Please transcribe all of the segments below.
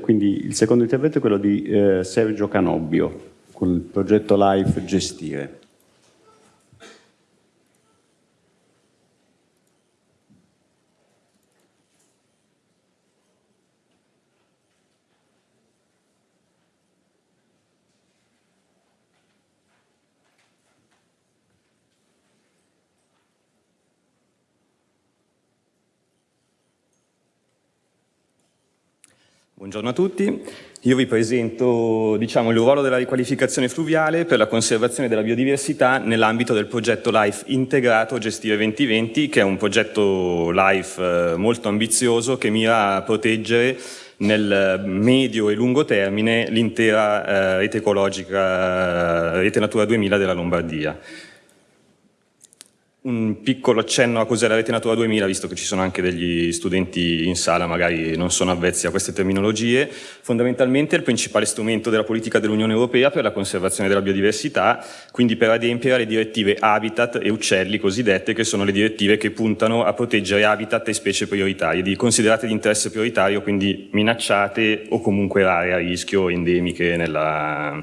Quindi il secondo intervento è quello di eh, Sergio Canobbio con il progetto LIFE Gestire. Buongiorno a tutti, io vi presento diciamo, il ruolo della riqualificazione fluviale per la conservazione della biodiversità nell'ambito del progetto LIFE integrato Gestire 2020 che è un progetto LIFE eh, molto ambizioso che mira a proteggere nel medio e lungo termine l'intera eh, rete ecologica, eh, rete Natura 2000 della Lombardia un piccolo accenno a cos'è la rete Natura 2000, visto che ci sono anche degli studenti in sala, magari non sono avvezzi a queste terminologie. Fondamentalmente è il principale strumento della politica dell'Unione Europea per la conservazione della biodiversità, quindi per adempiere alle direttive Habitat e Uccelli cosiddette, che sono le direttive che puntano a proteggere habitat e specie prioritarie, considerate di interesse prioritario, quindi minacciate o comunque rare a rischio endemiche nella,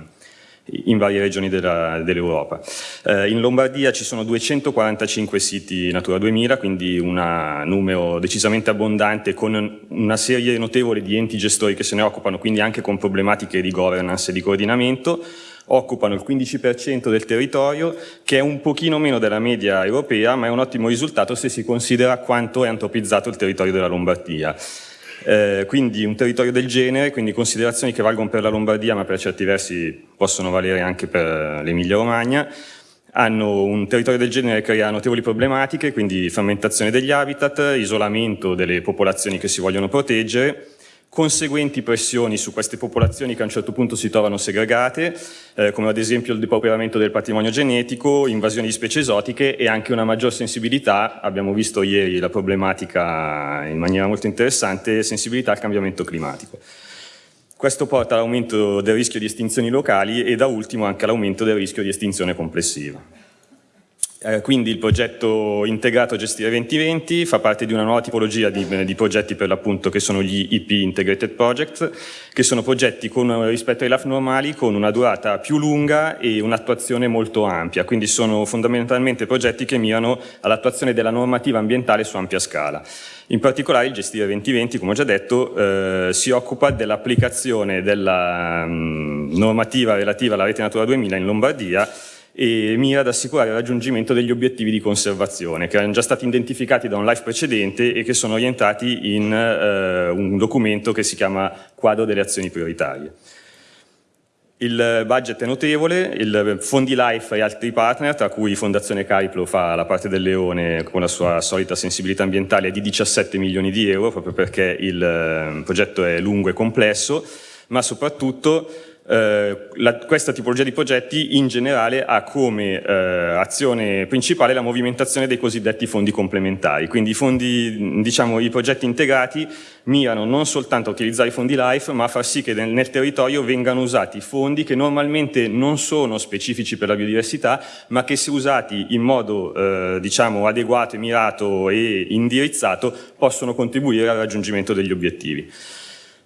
in varie regioni dell'Europa. Dell eh, in Lombardia ci sono 245 siti Natura 2000, quindi un numero decisamente abbondante con una serie notevole di enti gestori che se ne occupano, quindi anche con problematiche di governance e di coordinamento, occupano il 15% del territorio, che è un pochino meno della media europea, ma è un ottimo risultato se si considera quanto è antropizzato il territorio della Lombardia. Eh, quindi un territorio del genere, quindi considerazioni che valgono per la Lombardia ma per certi versi possono valere anche per l'Emilia Romagna, hanno un territorio del genere che crea notevoli problematiche, quindi frammentazione degli habitat, isolamento delle popolazioni che si vogliono proteggere, conseguenti pressioni su queste popolazioni che a un certo punto si trovano segregate, eh, come ad esempio il depauperamento del patrimonio genetico, invasioni di specie esotiche e anche una maggior sensibilità, abbiamo visto ieri la problematica in maniera molto interessante, sensibilità al cambiamento climatico. Questo porta all'aumento del rischio di estinzioni locali e da ultimo anche all'aumento del rischio di estinzione complessiva. Eh, quindi il progetto integrato Gestire 2020 fa parte di una nuova tipologia di, di progetti per l'appunto che sono gli IP Integrated Projects, che sono progetti con, rispetto ai LAF normali con una durata più lunga e un'attuazione molto ampia, quindi sono fondamentalmente progetti che mirano all'attuazione della normativa ambientale su ampia scala. In particolare il Gestire 2020, come ho già detto, eh, si occupa dell'applicazione della mh, mm, normativa relativa alla rete Natura 2000 in Lombardia e mira ad assicurare il raggiungimento degli obiettivi di conservazione che erano già stati identificati da un live precedente e che sono orientati in eh, un documento che si chiama Quadro delle azioni prioritarie. Il budget è notevole, il fondi LIFE e altri partner, tra cui Fondazione Cariplo fa la parte del leone con la sua solita sensibilità ambientale, è di 17 milioni di euro, proprio perché il eh, progetto è lungo e complesso, ma soprattutto eh, la, questa tipologia di progetti in generale ha come eh, azione principale la movimentazione dei cosiddetti fondi complementari, quindi i, fondi, diciamo, i progetti integrati mirano non soltanto a utilizzare i fondi LIFE ma a far sì che nel, nel territorio vengano usati fondi che normalmente non sono specifici per la biodiversità ma che se usati in modo eh, diciamo, adeguato, mirato e indirizzato possono contribuire al raggiungimento degli obiettivi.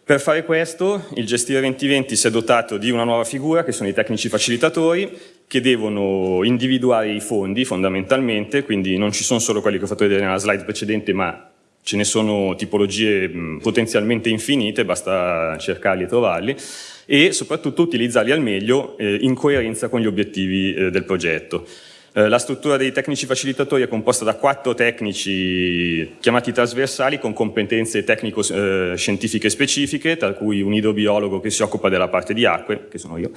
Per fare questo il Gestire 2020 si è dotato di una nuova figura che sono i tecnici facilitatori che devono individuare i fondi fondamentalmente, quindi non ci sono solo quelli che ho fatto vedere nella slide precedente ma ce ne sono tipologie potenzialmente infinite, basta cercarli e trovarli e soprattutto utilizzarli al meglio eh, in coerenza con gli obiettivi eh, del progetto. Eh, la struttura dei tecnici facilitatori è composta da quattro tecnici chiamati trasversali con competenze tecnico-scientifiche specifiche, tra cui un idrobiologo che si occupa della parte di acque, che sono io,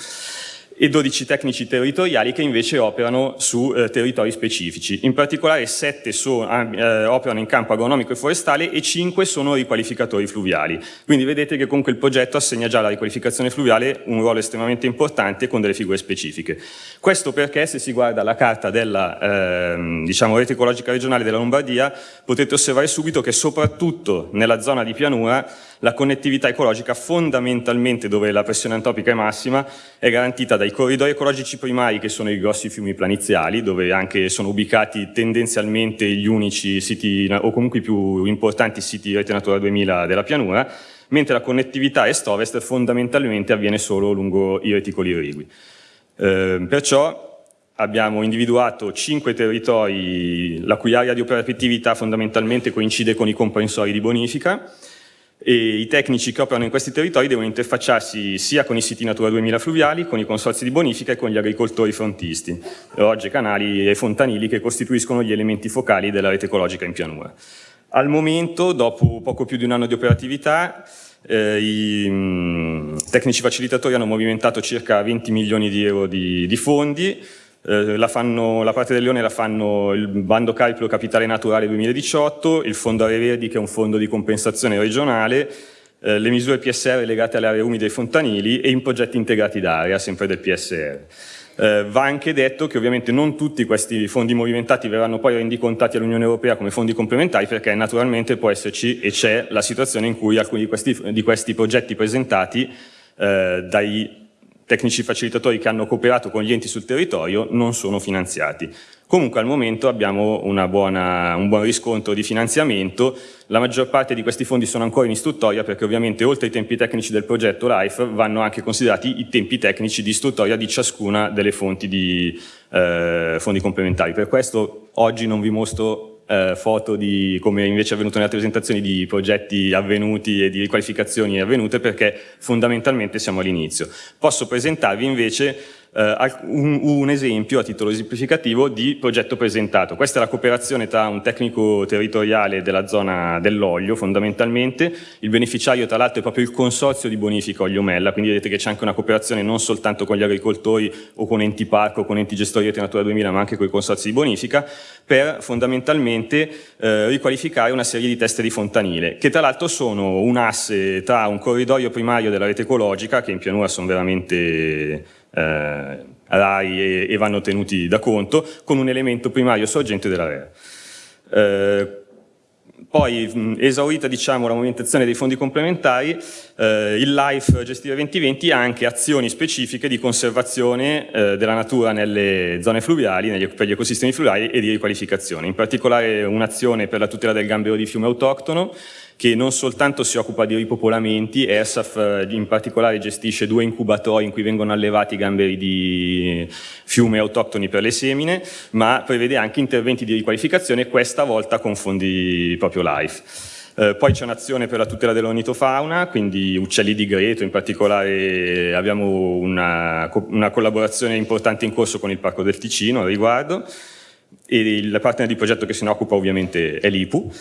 e 12 tecnici territoriali che invece operano su eh, territori specifici. In particolare 7 so, eh, operano in campo agronomico e forestale e 5 sono riqualificatori fluviali. Quindi vedete che comunque il progetto assegna già alla riqualificazione fluviale un ruolo estremamente importante con delle figure specifiche. Questo perché se si guarda la carta della eh, diciamo, rete ecologica regionale della Lombardia potete osservare subito che soprattutto nella zona di pianura la connettività ecologica fondamentalmente dove la pressione antropica è massima è garantita dai corridoi ecologici primari che sono i grossi fiumi planiziali dove anche sono ubicati tendenzialmente gli unici siti o comunque i più importanti siti rete Natura 2000 della pianura mentre la connettività est-ovest fondamentalmente avviene solo lungo i reticoli irrigui. Eh, perciò abbiamo individuato cinque territori la cui area di operatività fondamentalmente coincide con i comprensori di bonifica e i tecnici che operano in questi territori devono interfacciarsi sia con i siti Natura 2000 fluviali, con i consorzi di bonifica e con gli agricoltori frontisti, rogge, canali e fontanili che costituiscono gli elementi focali della rete ecologica in pianura. Al momento, dopo poco più di un anno di operatività, eh, i mh, mm, tecnici facilitatori hanno movimentato circa 20 milioni di euro di, di fondi, eh, la, fanno, la, parte del Leone la fanno il Bando Cariplo Capitale Naturale 2018, il Fondo Aree Verdi che è un fondo di compensazione regionale, eh, le misure PSR legate alle aree umide e fontanili e in progetti integrati d'area, sempre del PSR. Eh, va anche detto che ovviamente non tutti questi fondi movimentati verranno poi rendicontati all'Unione Europea come fondi complementari perché naturalmente può esserci e c'è la situazione in cui alcuni di questi, di questi progetti presentati eh, dai tecnici facilitatori che hanno cooperato con gli enti sul territorio non sono finanziati. Comunque al momento abbiamo buona, un buon riscontro di finanziamento, la maggior parte di questi fondi sono ancora in istruttoria perché ovviamente oltre ai tempi tecnici del progetto LIFE vanno anche considerati i tempi tecnici di istruttoria di ciascuna delle fonti di eh, fondi complementari. Per questo oggi non vi mostro eh, foto di come invece è avvenuto nelle altre presentazioni di progetti avvenuti e di riqualificazioni avvenute perché fondamentalmente siamo all'inizio. Posso presentarvi invece eh, un, un, esempio a titolo esemplificativo di progetto presentato. Questa è la cooperazione tra un tecnico territoriale della zona dell'olio fondamentalmente, il beneficiario tra l'altro è proprio il consorzio di bonifica Olio Mella, quindi vedete che c'è anche una cooperazione non soltanto con gli agricoltori o con enti parco o con enti gestori di Natura 2000 ma anche con i consorzi di bonifica per fondamentalmente eh, riqualificare una serie di teste di fontanile che tra l'altro sono un asse tra un corridoio primario della rete ecologica che in pianura sono veramente eh, RAI e, e, vanno tenuti da conto, con un elemento primario sorgente della REA. Eh, poi, esaurita diciamo, la movimentazione dei fondi complementari, eh, il LIFE Gestire 2020 ha anche azioni specifiche di conservazione eh, della natura nelle zone fluviali, negli, per gli ecosistemi fluviali e di riqualificazione. In particolare un'azione per la tutela del gambero di fiume autoctono, che non soltanto si occupa di ripopolamenti, ERSAF eh, in particolare gestisce due incubatori in cui vengono allevati gamberi di fiume autoctoni per le semine, ma prevede anche interventi di riqualificazione, questa volta con fondi proprio LIFE. Eh, poi c'è un'azione per la tutela dell'ornitofauna, quindi uccelli di greto, in particolare abbiamo una, una, collaborazione importante in corso con il Parco del Ticino a riguardo, e il partner di progetto che se ne occupa ovviamente è l'IPU.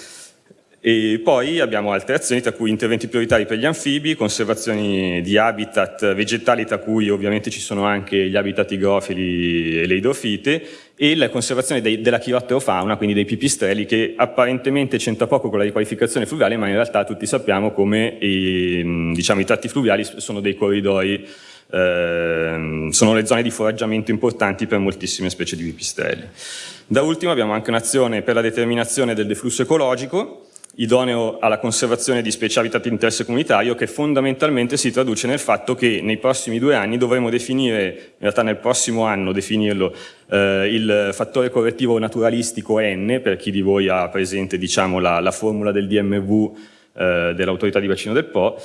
E poi abbiamo altre azioni, tra cui interventi prioritari per gli anfibi, conservazioni di habitat vegetali, tra cui ovviamente ci sono anche gli habitat igrofili e le idrofite, e la conservazione dei, della chirotterofauna, quindi dei pipistrelli, che apparentemente c'entra poco con la riqualificazione fluviale, ma in realtà tutti sappiamo come i, diciamo, i tratti fluviali sono dei corridoi eh, sono le zone di foraggiamento importanti per moltissime specie di pipistrelli. Da ultimo abbiamo anche un'azione per la determinazione del deflusso ecologico, idoneo alla conservazione di specie habitat di interesse comunitario che fondamentalmente si traduce nel fatto che nei prossimi due anni dovremo definire, in realtà nel prossimo anno definirlo, eh, il fattore correttivo naturalistico N, per chi di voi ha presente diciamo, la, la formula del DMV eh, dell'autorità di bacino del Po,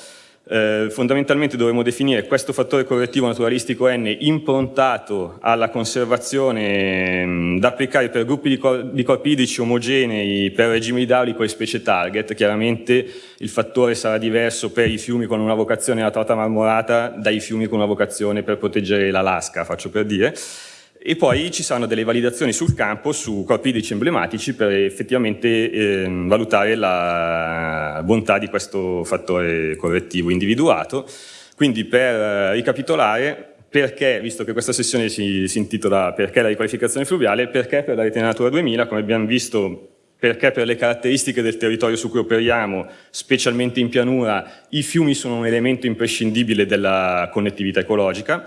eh, fondamentalmente dovremmo definire questo fattore correttivo naturalistico N improntato alla conservazione mh, mm, da applicare per gruppi di, cor di, corpi idrici omogenei per regime idraulico e specie target. Chiaramente il fattore sarà diverso per i fiumi con una vocazione alla trota marmorata dai fiumi con una vocazione per proteggere l'Alaska, faccio per dire e poi ci saranno delle validazioni sul campo su corpi idrici emblematici per effettivamente eh, valutare la bontà di questo fattore correttivo individuato. Quindi per eh, ricapitolare, perché, visto che questa sessione si, si intitola Perché la riqualificazione fluviale, perché per la rete Natura 2000, come abbiamo visto perché per le caratteristiche del territorio su cui operiamo, specialmente in pianura, i fiumi sono un elemento imprescindibile della connettività ecologica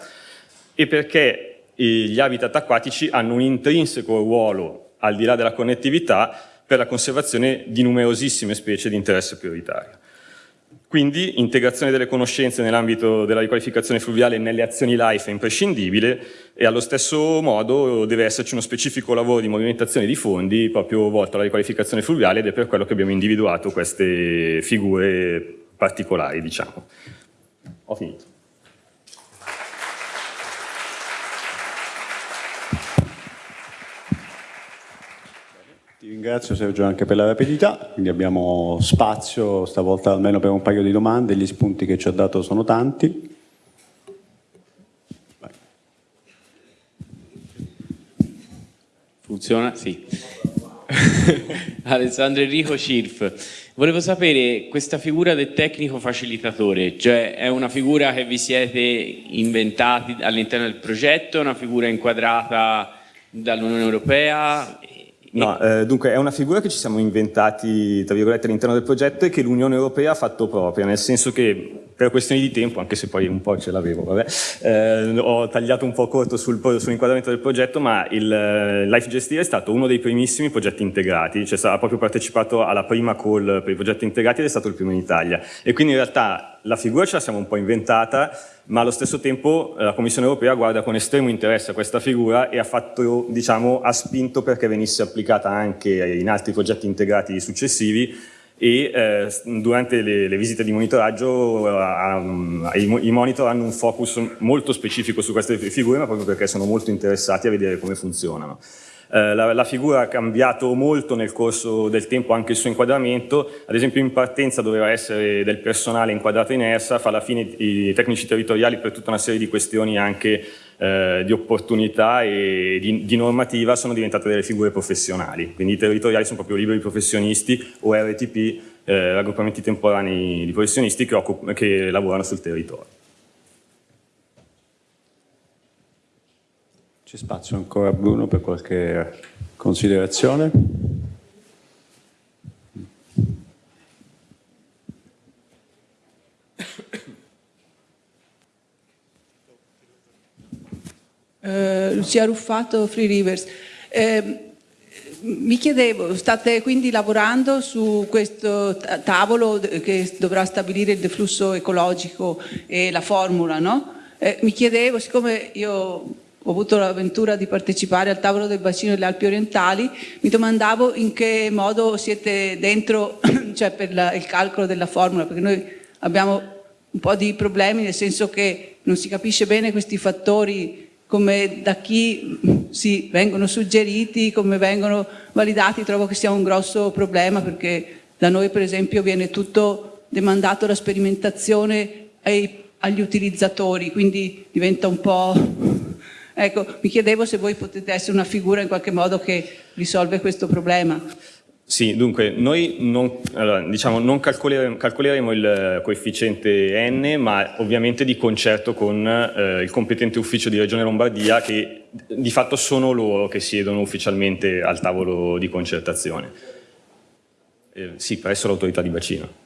e perché gli habitat acquatici hanno un intrinseco ruolo, al di là della connettività, per la conservazione di numerosissime specie di interesse prioritario. Quindi integrazione delle conoscenze nell'ambito della riqualificazione fluviale nelle azioni LIFE è imprescindibile e allo stesso modo deve esserci uno specifico lavoro di movimentazione di fondi proprio volto alla riqualificazione fluviale ed è per quello che abbiamo individuato queste figure particolari, diciamo. Ho finito. Ringrazio Sergio anche per la rapidità, quindi abbiamo spazio stavolta almeno per un paio di domande, gli spunti che ci ha dato sono tanti. Funziona? Sì. Alessandro Enrico Cirf. Volevo sapere questa figura del tecnico facilitatore, cioè è una figura che vi siete inventati all'interno del progetto, una figura inquadrata dall'Unione Europea? No, eh, dunque è una figura che ci siamo inventati, tra virgolette, all'interno del progetto e che l'Unione Europea ha fatto propria, nel senso che per questioni di tempo, anche se poi un po' ce l'avevo, eh, ho tagliato un po' corto sul, sull'inquadramento del progetto, ma il uh, Life Gestire è stato uno dei primissimi progetti integrati, cioè ha proprio partecipato alla prima call per i progetti integrati ed è stato il primo in Italia. E quindi in realtà la figura ce la siamo un po' inventata, ma allo stesso tempo eh, la Commissione Europea guarda con estremo interesse a questa figura e ha, fatto, diciamo, ha spinto perché venisse applicata anche in altri progetti integrati successivi e eh, durante le, le, visite di monitoraggio eh, i, i, monitor hanno un focus molto specifico su queste figure ma proprio perché sono molto interessati a vedere come funzionano. Eh, la, la, figura ha cambiato molto nel corso del tempo anche il suo inquadramento, ad esempio in partenza doveva essere del personale inquadrato in ERSA, fa alla fine i tecnici territoriali per tutta una serie di questioni anche eh, di opportunità e di, di, normativa sono diventate delle figure professionali, quindi i territoriali sono proprio liberi professionisti o RTP, eh, raggruppamenti temporanei di professionisti che, che lavorano sul territorio. C'è spazio ancora Bruno per qualche considerazione? Uh, Lucia Ruffato, Free Rivers. Eh, mi chiedevo, state quindi lavorando su questo tavolo che dovrà stabilire il deflusso ecologico e la formula, no? Eh, mi chiedevo, siccome io ho avuto l'avventura di partecipare al tavolo del bacino delle Alpi orientali, mi domandavo in che modo siete dentro, cioè per la, il calcolo della formula, perché noi abbiamo un po' di problemi, nel senso che non si capisce bene questi fattori come da chi si vengono suggeriti, come vengono validati, trovo che sia un grosso problema perché da noi per esempio viene tutto demandato la sperimentazione ai, agli utilizzatori, quindi diventa un po'... Ecco, mi chiedevo se voi potete essere una figura in qualche modo che risolve questo problema. Sì, dunque, noi non, allora, diciamo, non calcoleremo, calcoleremo, il coefficiente n, ma ovviamente di concerto con eh, il competente ufficio di Regione Lombardia, che di fatto sono loro che siedono ufficialmente al tavolo di concertazione. Eh, sì, presso l'autorità di bacino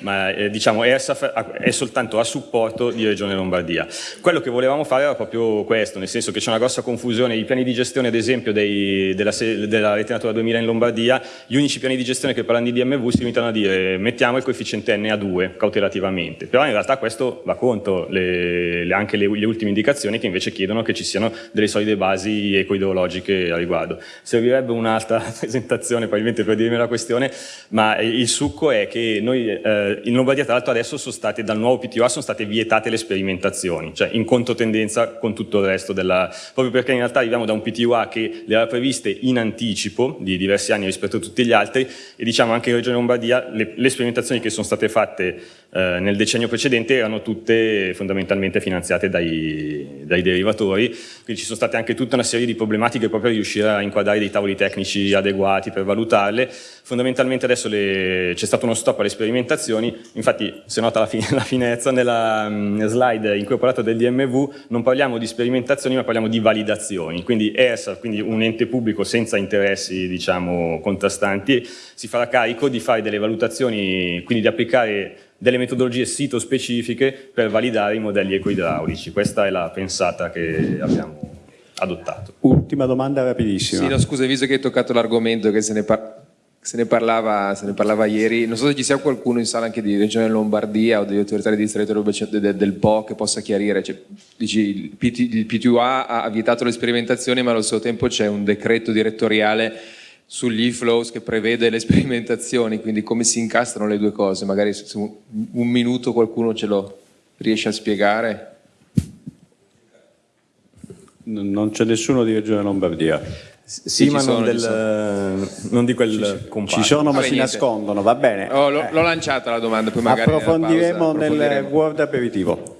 ma eh, diciamo ERSAF è soltanto a supporto di Regione Lombardia. Quello che volevamo fare era proprio questo, nel senso che c'è una grossa confusione, i piani di gestione ad esempio dei, della, della Rete Natura 2000 in Lombardia, gli unici piani di gestione che parlano di DMV si limitano a dire mettiamo il coefficiente N a 2 cautelativamente, però in realtà questo va contro le, le, anche le, le, ultime indicazioni che invece chiedono che ci siano delle solide basi ecoidrologiche a riguardo. Servirebbe un'altra presentazione probabilmente per dirmi la questione, ma il succo è che noi eh, eh, in Lombardia tra l'altro adesso sono state, dal nuovo PTOA sono state vietate le sperimentazioni, cioè in controtendenza con tutto il resto della... proprio perché in realtà arriviamo da un PTOA che le aveva previste in anticipo di diversi anni rispetto a tutti gli altri e diciamo anche in Regione Lombardia le, le sperimentazioni che sono state fatte eh, nel decennio precedente erano tutte fondamentalmente finanziate dai, dai derivatori, quindi ci sono state anche tutta una serie di problematiche proprio a riuscire a inquadrare dei tavoli tecnici adeguati per valutarle, fondamentalmente adesso c'è stato uno stop alle sperimentazioni. Infatti se nota la, fi la finezza nella um, slide incorporata del DMV non parliamo di sperimentazioni ma parliamo di validazioni, quindi ERSA, quindi un ente pubblico senza interessi diciamo contrastanti, si farà carico di fare delle valutazioni, quindi di applicare delle metodologie sito specifiche per validare i modelli ecoidraulici, questa è la pensata che abbiamo adottato. Ultima domanda rapidissima. Sì, no, scusa, visto che hai toccato l'argomento che se ne se ne, parlava, se ne, parlava, ieri, non so se ci sia qualcuno in sala anche di Regione Lombardia o degli autorità di distretto del, del Po che possa chiarire, cioè, dici, il, PT, il PTUA ha vietato le sperimentazioni ma allo stesso tempo c'è un decreto direttoriale sugli e-flows che prevede le sperimentazioni, quindi come si incastrano le due cose, magari se un, minuto qualcuno ce lo riesce a spiegare. Non c'è nessuno di Regione Lombardia. Sì, Sì, ma ci non, sono, del, ci non di quel comparto. Ci sono ma si niente. nascondono, va bene. Oh, l'ho, Eh, lanciata la domanda, poi magari nella pausa approfondiremo nel approfondiremo. World Aperitivo.